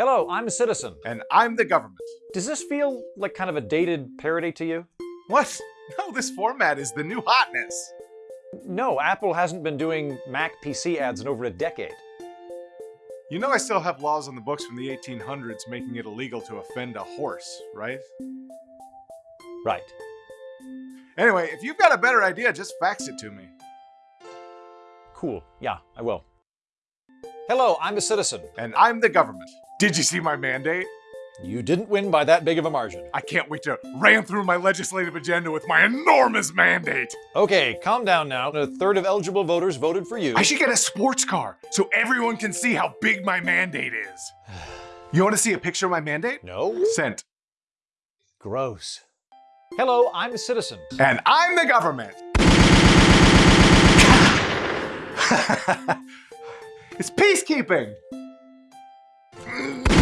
Hello, I'm a citizen. And I'm the government. Does this feel like kind of a dated parody to you? What? No, this format is the new hotness. No, Apple hasn't been doing Mac PC ads in over a decade. You know I still have laws on the books from the 1800s making it illegal to offend a horse, right? Right. Anyway, if you've got a better idea, just fax it to me. Cool. Yeah, I will. Hello, I'm a citizen. And I'm the government. Did you see my mandate? You didn't win by that big of a margin. I can't wait to ram through my legislative agenda with my enormous mandate. Okay, calm down now. A third of eligible voters voted for you. I should get a sports car so everyone can see how big my mandate is. You want to see a picture of my mandate? No? Sent. Gross. Hello, I'm a citizen. And I'm the government. it's peacekeeping. Mm-hmm.